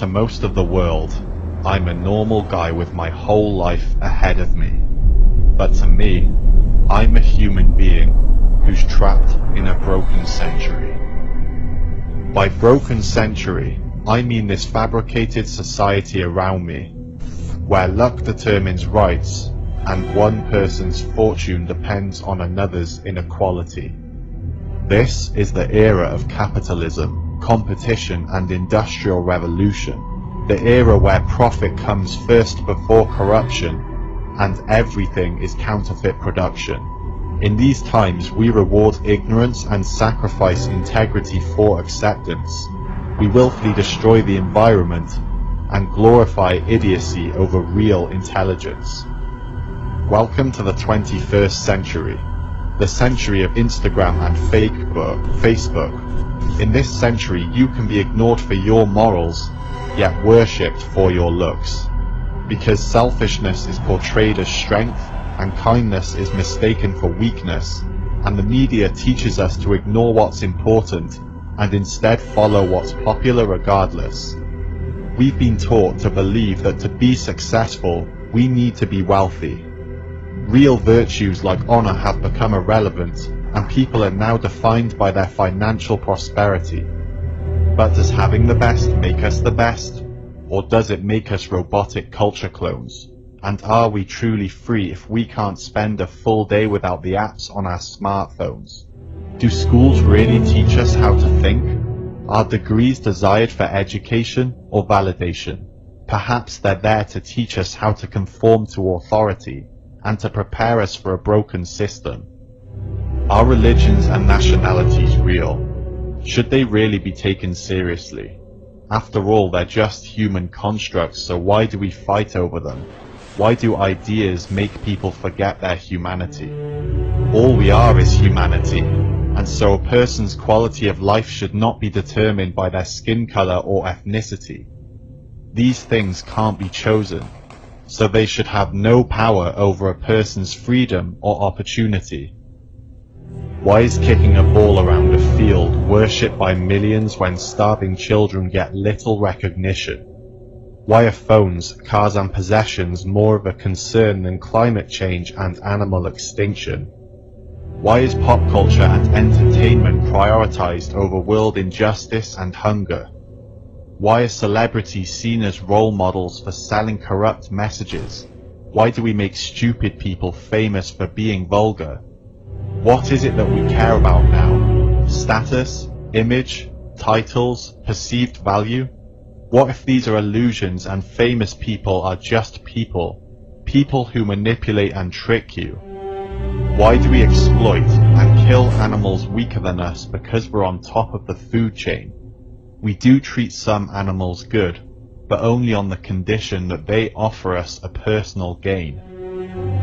to most of the world, I'm a normal guy with my whole life ahead of me. But to me, I'm a human being who's trapped in a broken century. By broken century, I mean this fabricated society around me, where luck determines rights and one person's fortune depends on another's inequality. This is the era of capitalism, competition and industrial revolution, the era where profit comes first before corruption and everything is counterfeit production. In these times we reward ignorance and sacrifice integrity for acceptance. We willfully destroy the environment and glorify idiocy over real intelligence. Welcome to the 21st century, the century of Instagram and Facebook. In this century you can be ignored for your morals, yet worshipped for your looks. Because selfishness is portrayed as strength and kindness is mistaken for weakness, and the media teaches us to ignore what's important and instead follow what's popular regardless. We've been taught to believe that to be successful, we need to be wealthy. Real virtues like honor have become irrelevant, and people are now defined by their financial prosperity. But does having the best make us the best? Or does it make us robotic culture clones? And are we truly free if we can't spend a full day without the apps on our smartphones? Do schools really teach us how to think? Are degrees desired for education or validation? Perhaps they're there to teach us how to conform to authority and to prepare us for a broken system. Are religions and nationalities real? Should they really be taken seriously? After all, they're just human constructs, so why do we fight over them? Why do ideas make people forget their humanity? All we are is humanity, and so a person's quality of life should not be determined by their skin color or ethnicity. These things can't be chosen, so they should have no power over a person's freedom or opportunity. Why is kicking a ball around a field worshipped by millions when starving children get little recognition? Why are phones, cars and possessions more of a concern than climate change and animal extinction? Why is pop culture and entertainment prioritized over world injustice and hunger? Why are celebrities seen as role models for selling corrupt messages? Why do we make stupid people famous for being vulgar? What is it that we care about now? Status? Image? Titles? Perceived value? What if these are illusions and famous people are just people? People who manipulate and trick you? Why do we exploit and kill animals weaker than us because we're on top of the food chain? We do treat some animals good, but only on the condition that they offer us a personal gain.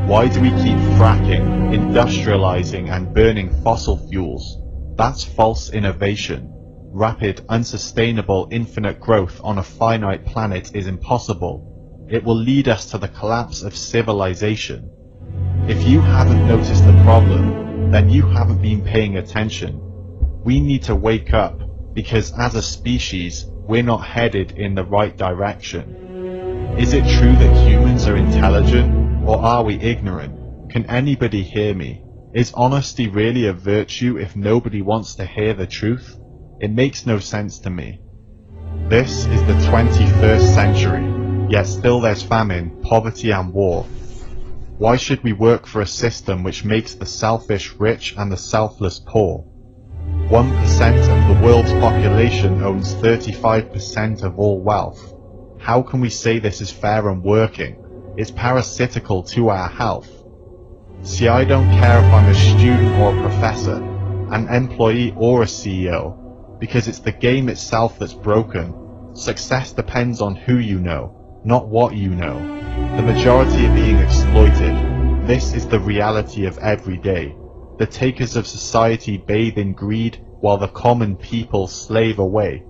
Why do we keep fracking, industrializing and burning fossil fuels? That's false innovation. Rapid, unsustainable, infinite growth on a finite planet is impossible. It will lead us to the collapse of civilization. If you haven't noticed the problem, then you haven't been paying attention. We need to wake up, because as a species, we're not headed in the right direction. Is it true that humans are intelligent? Or are we ignorant? Can anybody hear me? Is honesty really a virtue if nobody wants to hear the truth? It makes no sense to me. This is the 21st century, yet still there's famine, poverty and war. Why should we work for a system which makes the selfish rich and the selfless poor? 1% of the world's population owns 35% of all wealth. How can we say this is fair and working? Is parasitical to our health. See, I don't care if I'm a student or a professor, an employee or a CEO, because it's the game itself that's broken. Success depends on who you know, not what you know. The majority are being exploited. This is the reality of every day. The takers of society bathe in greed while the common people slave away.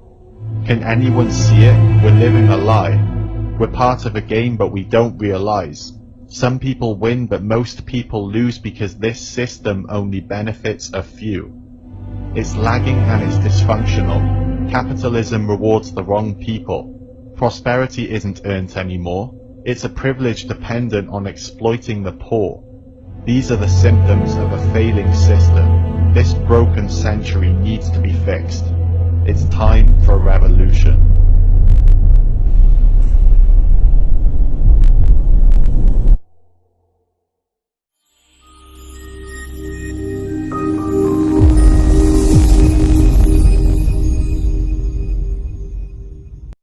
Can anyone see it? We're living a lie. We're part of a game but we don't realize. Some people win but most people lose because this system only benefits a few. It's lagging and it's dysfunctional. Capitalism rewards the wrong people. Prosperity isn't earned anymore. It's a privilege dependent on exploiting the poor. These are the symptoms of a failing system. This broken century needs to be fixed. It's time for revolution.